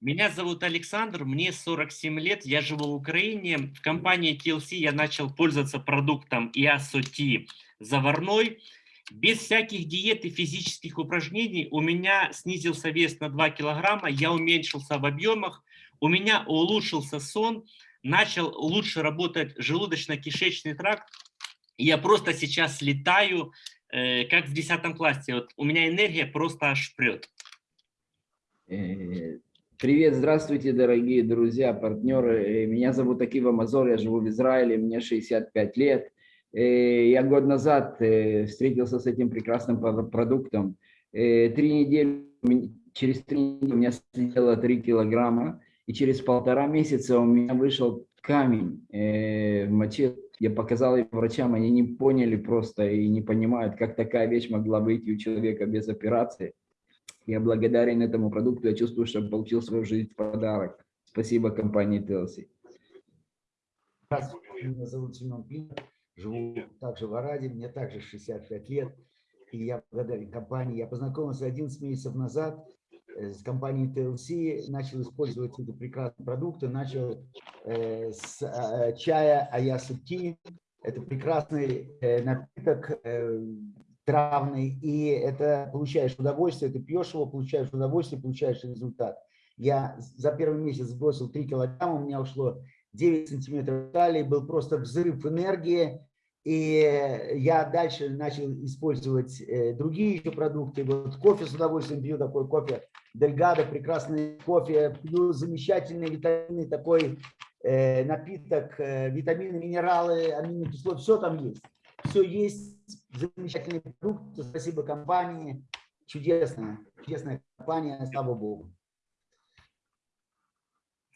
Меня зовут Александр, мне 47 лет, я живу в Украине. В компании TLC я начал пользоваться продуктом IASOT заварной. Без всяких диет и физических упражнений у меня снизился вес на 2 килограмма, я уменьшился в объемах, у меня улучшился сон, начал лучше работать желудочно-кишечный тракт. Я просто сейчас летаю, э, как в 10 классе. Вот у меня энергия просто аж прет. Привет, здравствуйте, дорогие друзья, партнеры. Э, меня зовут Акива Мазор, я живу в Израиле, мне 65 лет. Э, я год назад э, встретился с этим прекрасным продуктом. Три недели, через три недели у меня съело 3 килограмма, и через полтора месяца у меня вышел камень в моче. Я показал их врачам, они не поняли просто и не понимают, как такая вещь могла выйти у человека без операции. Я благодарен этому продукту, я чувствую, что получил свою жизнь в подарок. Спасибо компании TLC. Здравствуйте, меня зовут Семен Плин живу также в Араде, мне также 65 лет, и я благодарен компании. Я познакомился 11 месяцев назад э, с компанией TLC, начал использовать эти прекрасные продукты, начал э, с э, чая Аясути. Это прекрасный э, напиток э, травный, и это получаешь удовольствие, ты пьешь его, получаешь удовольствие, получаешь результат. Я за первый месяц сбросил 3 килограмма, у меня ушло 9 сантиметров талии, был просто взрыв энергии, и я дальше начал использовать э, другие еще продукты. Вот кофе с удовольствием пью, такой кофе Дельгадо, прекрасный кофе. Пью замечательный витаминный такой э, напиток, э, витамины, минералы, аминокислоты, все там есть. Все есть, замечательный продукт. Спасибо компании. Чудесная, чудесная компания, слава Богу.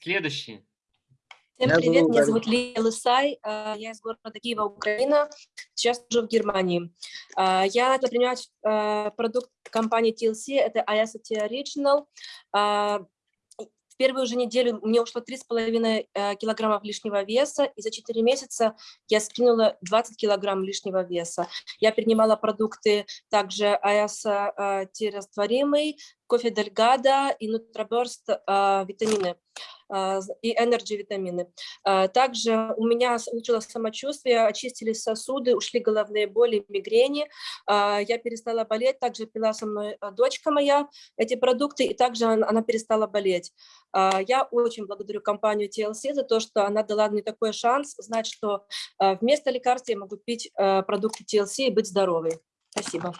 Следующий. Всем привет, меня зовут Лия Лысай, а, я из города Киева, Украина, сейчас живу в Германии. А, я начала принимать а, продукт компании TLC, это IST Original. Первую же неделю мне ушло 3,5 э, килограммов лишнего веса, и за 4 месяца я скинула 20 килограмм лишнего веса. Я принимала продукты также АС-растворимый, кофе Дельгада и Нутроберст витамины. А, и энерджи витамины. А, также у меня улучшилось самочувствие, очистились сосуды, ушли головные боли, мигрени. А, я перестала болеть, также пила со мной дочка моя эти продукты, и также она перестала болеть. Я очень благодарю компанию TLC за то, что она дала мне такой шанс знать, что вместо лекарств я могу пить продукты TLC и быть здоровой. Спасибо.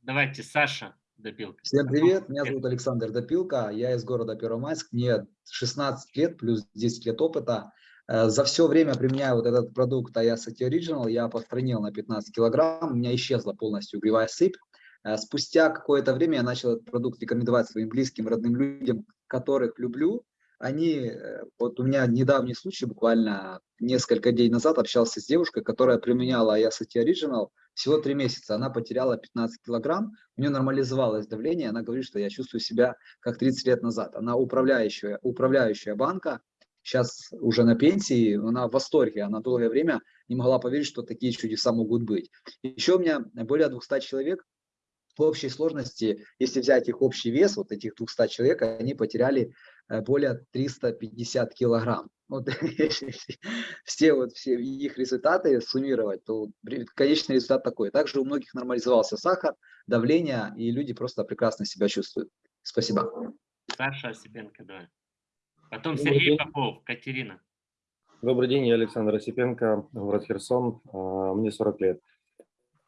Давайте, Саша. Допилка. Всем привет, меня зовут Александр Допилка, я из города Первомайск, мне 16 лет плюс 10 лет опыта. Э, за все время применяю вот этот продукт Ayasati Original, я постранил на 15 килограмм, у меня исчезла полностью угревая сыпь. Э, спустя какое-то время я начал этот продукт рекомендовать своим близким, родным людям, которых люблю, они, э, вот у меня недавний случай, буквально несколько дней назад общался с девушкой, которая применяла Ayasati Original всего три месяца. Она потеряла 15 килограмм, у нее нормализовалось давление, она говорит, что я чувствую себя как 30 лет назад. Она управляющая, управляющая банка, сейчас уже на пенсии, она в восторге, она долгое время не могла поверить, что такие чудеса могут быть. Еще у меня более 200 человек в общей сложности, если взять их общий вес, вот этих 200 человек, они потеряли более 350 килограмм. Вот, все, вот, все их результаты суммировать, то конечный результат такой. Также у многих нормализовался сахар, давление, и люди просто прекрасно себя чувствуют. Спасибо. Саша Осипенко, да. Потом Сергей Попов, Катерина. Добрый день, я Александр Осипенко, город Херсон, а, мне 40 лет.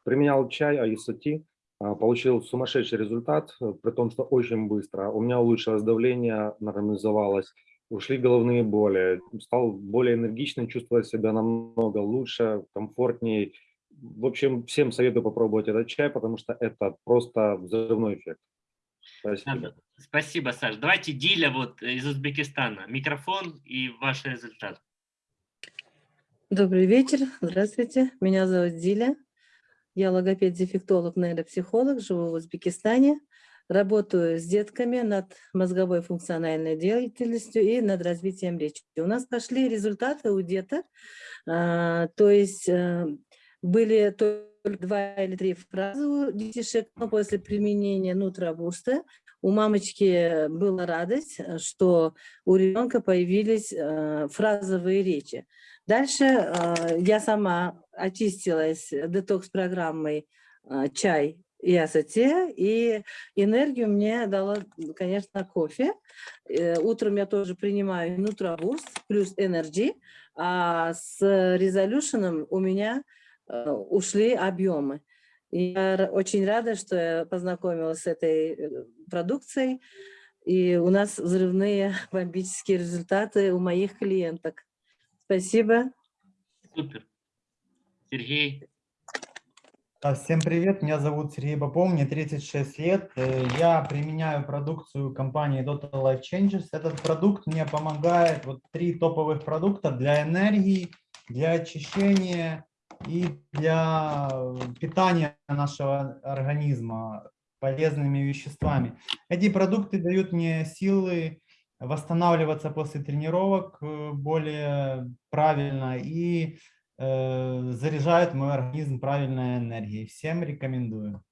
Применял чай Аисоти, а, получил сумасшедший результат, э, при том, что очень быстро. У меня улучшилось давление, нормализовалось, ушли головные боли, стал более энергичным, чувствовать себя намного лучше, комфортнее. В общем, всем советую попробовать этот чай, потому что это просто взрывной эффект. Спасибо. Спасибо, Саш. Давайте Диля вот из Узбекистана. Микрофон и ваш результат. Добрый вечер. Здравствуйте. Меня зовут Диля. Я логопед-дефектолог, нейропсихолог, живу в Узбекистане. Работаю с детками над мозговой функциональной деятельностью и над развитием речи. У нас пошли результаты у деток, а, то есть а, были только два или три фразы у детишек, но после применения нутробуста у мамочки была радость, э, что у ребенка появились э, фразовые речи. Дальше э, я сама очистилась детокс-программой э, чай и асоте, и энергию мне дала, конечно, кофе. Э, Утром я тоже принимаю Нутробурст плюс Energy, а с резолюшеном у меня э, ушли объемы. Я очень рада, что я познакомилась с этой э, продукцией, и у нас взрывные бомбические результаты у моих клиенток. Спасибо. Супер. Сергей. А, Всем привет, меня зовут Сергей Попов, мне 36 лет. Э, Я применяю продукцию компании Total Life Changes. Этот продукт мне помогает, вот три топовых продукта для энергии, для очищения и для э, питания нашего организма полезными веществами. Эти продукты дают мне силы восстанавливаться после тренировок э, более правильно и э, заряжают мой организм правильной энергией. Всем рекомендую.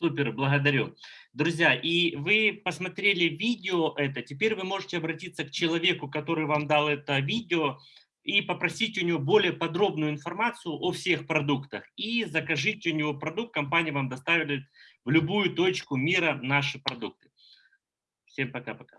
Супер, благодарю. Друзья, и вы посмотрели видео это, теперь вы можете обратиться к человеку, который вам дал это видео, и попросить у него более подробную информацию о всех продуктах. И закажите у него продукт, компания вам доставит в любую точку мира наши продукты. Всем пока-пока.